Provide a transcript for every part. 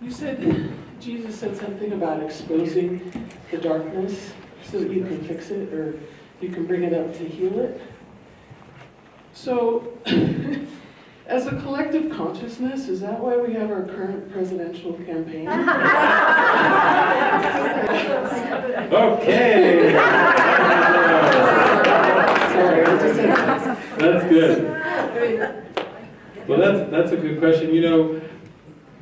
You said, Jesus said something about exposing the darkness so that you can fix it or you can bring it up to heal it. So, as a collective consciousness, is that why we have our current presidential campaign? Okay. Sorry, I just said That's good. Well, that's, that's a good question. You know,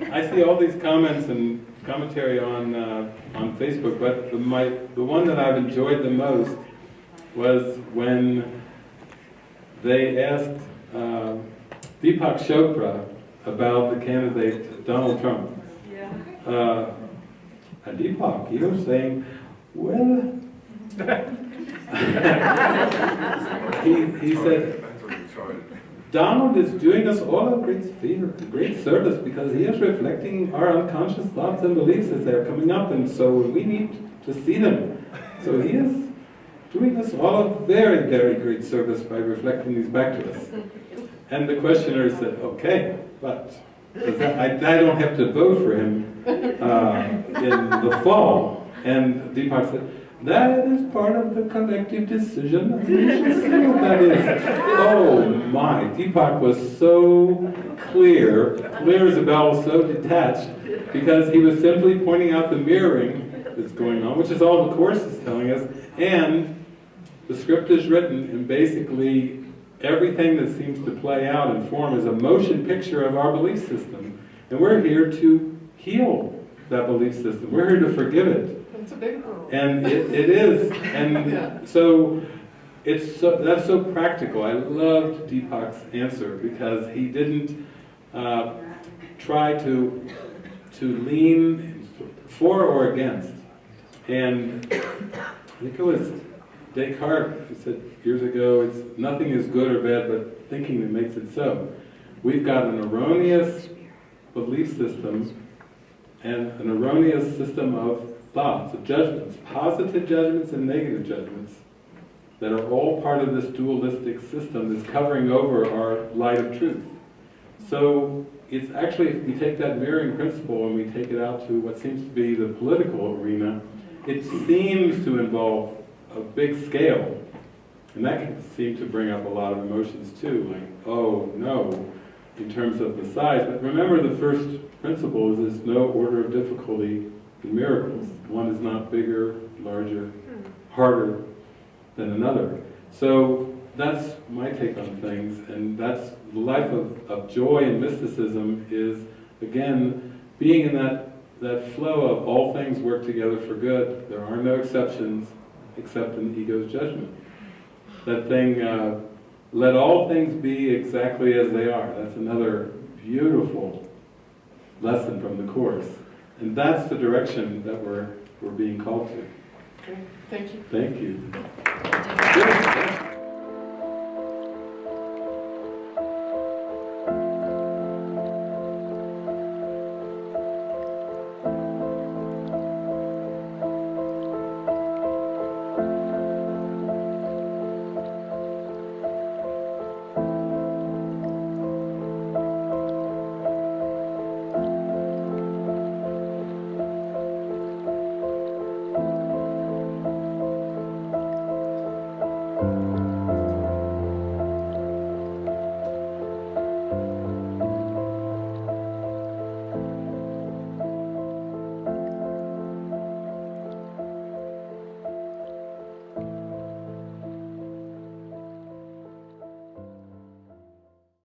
I see all these comments and commentary on, uh, on Facebook, but the, my, the one that I've enjoyed the most was when they asked uh, Deepak Chopra about the candidate Donald Trump. Uh, and Deepak, he was saying, well, he, he said, Donald is doing us all a great favor, great service, because he is reflecting our unconscious thoughts and beliefs as they're coming up, and so we need to see them. So he is doing us all a very, very great service by reflecting these back to us. And the questioner said, okay, but I, I don't have to vote for him uh, in the fall. And Deepak said, that is part of the collective decision. of the nation." what that is. Oh my, Deepak was so clear, clear as a bell, so detached, because he was simply pointing out the mirroring that's going on, which is all the Course is telling us, and the script is written, and basically everything that seems to play out in form is a motion picture of our belief system. And we're here to heal that belief system. We're here to forgive it. That's a big one. And it, it is, and so it's so, that's so practical. I loved Deepak's answer because he didn't uh, try to to lean for or against. And I think it was Descartes who said years ago, "It's nothing is good or bad, but thinking that makes it so." We've got an erroneous belief system and an erroneous system of thoughts, of judgments, positive judgments and negative judgments, that are all part of this dualistic system that's covering over our light of truth. So it's actually, if we take that mirroring principle and we take it out to what seems to be the political arena, it seems to involve a big scale. And that can seem to bring up a lot of emotions too, like, oh no, in terms of the size. But remember the first principle is there's no order of difficulty miracles. One is not bigger, larger, harder than another. So that's my take on things, and that's the life of, of joy and mysticism is, again, being in that, that flow of all things work together for good. There are no exceptions except in the ego's judgment. That thing, uh, let all things be exactly as they are. That's another beautiful lesson from the Course. And that's the direction that we're, we're being called to. Okay, Thank you. Thank you. Good.